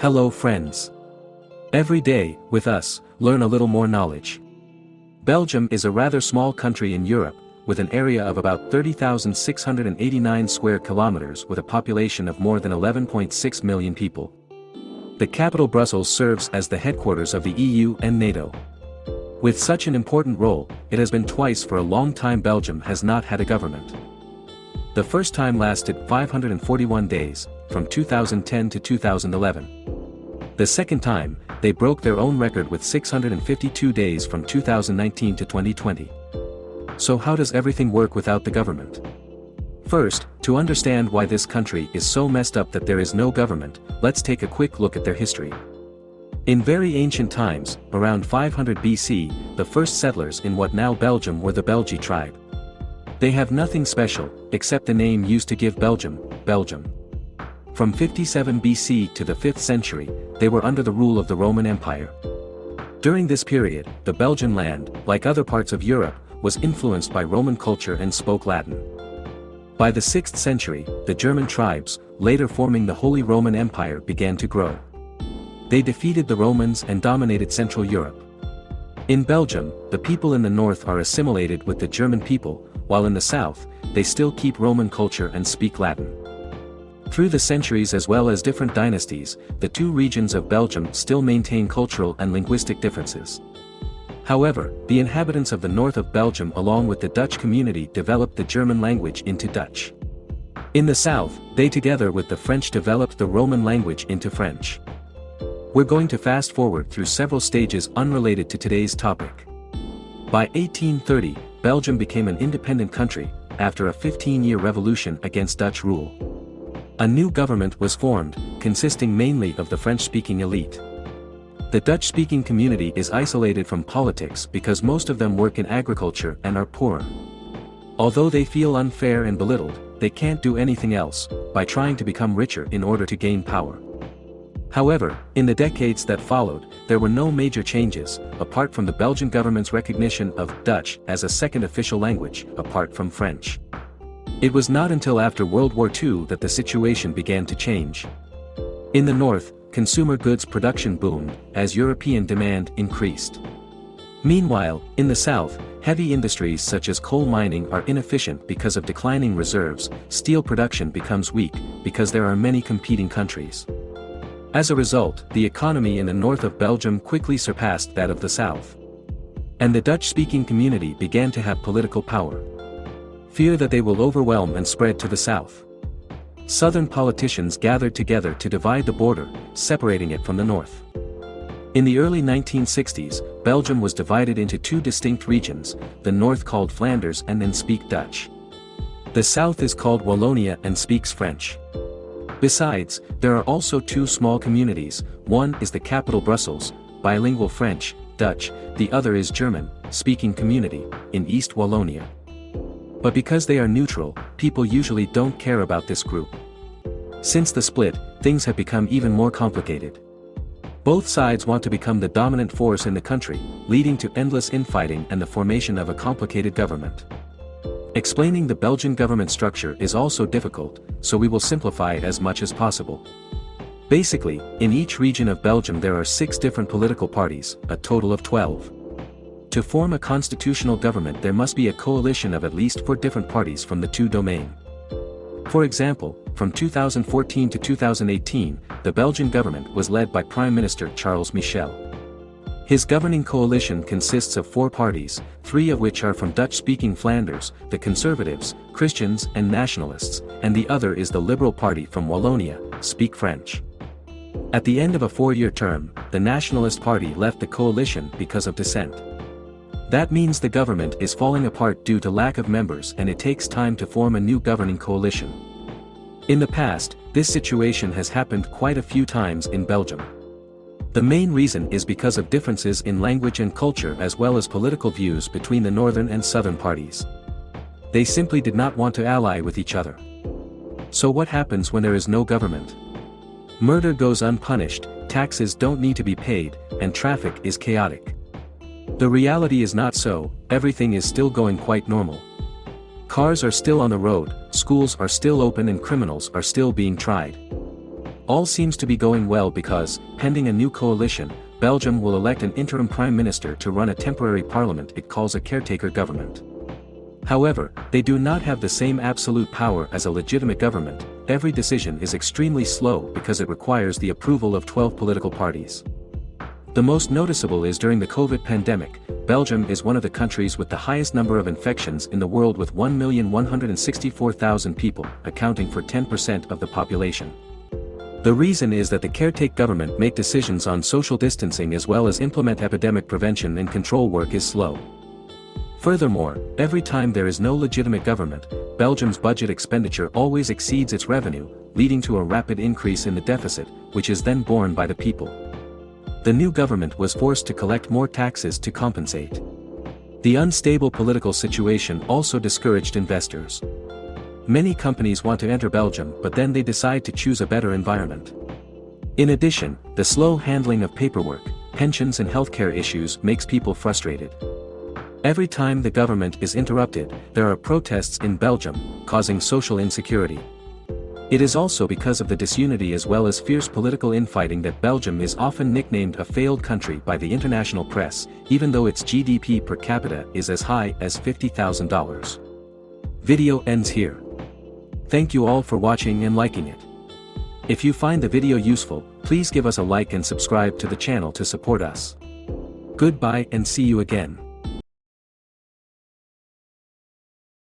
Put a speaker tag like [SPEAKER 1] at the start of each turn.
[SPEAKER 1] Hello friends. Every day, with us, learn a little more knowledge. Belgium is a rather small country in Europe, with an area of about 30,689 square kilometers with a population of more than 11.6 million people. The capital Brussels serves as the headquarters of the EU and NATO. With such an important role, it has been twice for a long time Belgium has not had a government. The first time lasted 541 days, from 2010 to 2011. The second time, they broke their own record with 652 days from 2019 to 2020. So how does everything work without the government? First, to understand why this country is so messed up that there is no government, let's take a quick look at their history. In very ancient times, around 500 BC, the first settlers in what now Belgium were the Belgi tribe. They have nothing special, except the name used to give Belgium, Belgium. From 57 BC to the 5th century, they were under the rule of the Roman Empire. During this period, the Belgian land, like other parts of Europe, was influenced by Roman culture and spoke Latin. By the 6th century, the German tribes, later forming the Holy Roman Empire began to grow. They defeated the Romans and dominated Central Europe. In Belgium, the people in the north are assimilated with the German people, while in the south, they still keep Roman culture and speak Latin. Through the centuries as well as different dynasties, the two regions of Belgium still maintain cultural and linguistic differences. However, the inhabitants of the north of Belgium along with the Dutch community developed the German language into Dutch. In the south, they together with the French developed the Roman language into French. We're going to fast forward through several stages unrelated to today's topic. By 1830, Belgium became an independent country, after a 15-year revolution against Dutch rule. A new government was formed, consisting mainly of the French-speaking elite. The Dutch-speaking community is isolated from politics because most of them work in agriculture and are poor. Although they feel unfair and belittled, they can't do anything else, by trying to become richer in order to gain power. However, in the decades that followed, there were no major changes, apart from the Belgian government's recognition of Dutch as a second official language, apart from French. It was not until after World War II that the situation began to change. In the north, consumer goods production boomed, as European demand increased. Meanwhile, in the south, heavy industries such as coal mining are inefficient because of declining reserves, steel production becomes weak, because there are many competing countries. As a result, the economy in the north of Belgium quickly surpassed that of the south. And the Dutch-speaking community began to have political power. Fear that they will overwhelm and spread to the south. Southern politicians gathered together to divide the border, separating it from the north. In the early 1960s, Belgium was divided into two distinct regions, the north called Flanders and then speak Dutch. The south is called Wallonia and speaks French. Besides, there are also two small communities, one is the capital Brussels, bilingual French, Dutch, the other is German, speaking community, in East Wallonia. But because they are neutral, people usually don't care about this group. Since the split, things have become even more complicated. Both sides want to become the dominant force in the country, leading to endless infighting and the formation of a complicated government. Explaining the Belgian government structure is also difficult, so we will simplify it as much as possible. Basically, in each region of Belgium there are six different political parties, a total of 12. To form a constitutional government there must be a coalition of at least four different parties from the two domain. For example, from 2014 to 2018, the Belgian government was led by Prime Minister Charles Michel. His governing coalition consists of four parties, three of which are from Dutch-speaking Flanders, the Conservatives, Christians and Nationalists, and the other is the Liberal Party from Wallonia, speak French. At the end of a four-year term, the Nationalist Party left the coalition because of dissent. That means the government is falling apart due to lack of members and it takes time to form a new governing coalition. In the past, this situation has happened quite a few times in Belgium. The main reason is because of differences in language and culture as well as political views between the northern and southern parties. They simply did not want to ally with each other. So what happens when there is no government? Murder goes unpunished, taxes don't need to be paid, and traffic is chaotic. The reality is not so, everything is still going quite normal. Cars are still on the road, schools are still open and criminals are still being tried. All seems to be going well because, pending a new coalition, Belgium will elect an interim prime minister to run a temporary parliament it calls a caretaker government. However, they do not have the same absolute power as a legitimate government, every decision is extremely slow because it requires the approval of 12 political parties. The most noticeable is during the COVID pandemic, Belgium is one of the countries with the highest number of infections in the world with 1,164,000 people, accounting for 10% of the population. The reason is that the caretaker government make decisions on social distancing as well as implement epidemic prevention and control work is slow. Furthermore, every time there is no legitimate government, Belgium's budget expenditure always exceeds its revenue, leading to a rapid increase in the deficit, which is then borne by the people. The new government was forced to collect more taxes to compensate. The unstable political situation also discouraged investors. Many companies want to enter Belgium but then they decide to choose a better environment. In addition, the slow handling of paperwork, pensions and healthcare issues makes people frustrated. Every time the government is interrupted, there are protests in Belgium, causing social insecurity. It is also because of the disunity as well as fierce political infighting that Belgium is often nicknamed a failed country by the international press, even though its GDP per capita is as high as $50,000. Video ends here. Thank you all for watching and liking it. If you find the video useful, please give us a like and subscribe to the channel to support us. Goodbye and see you again.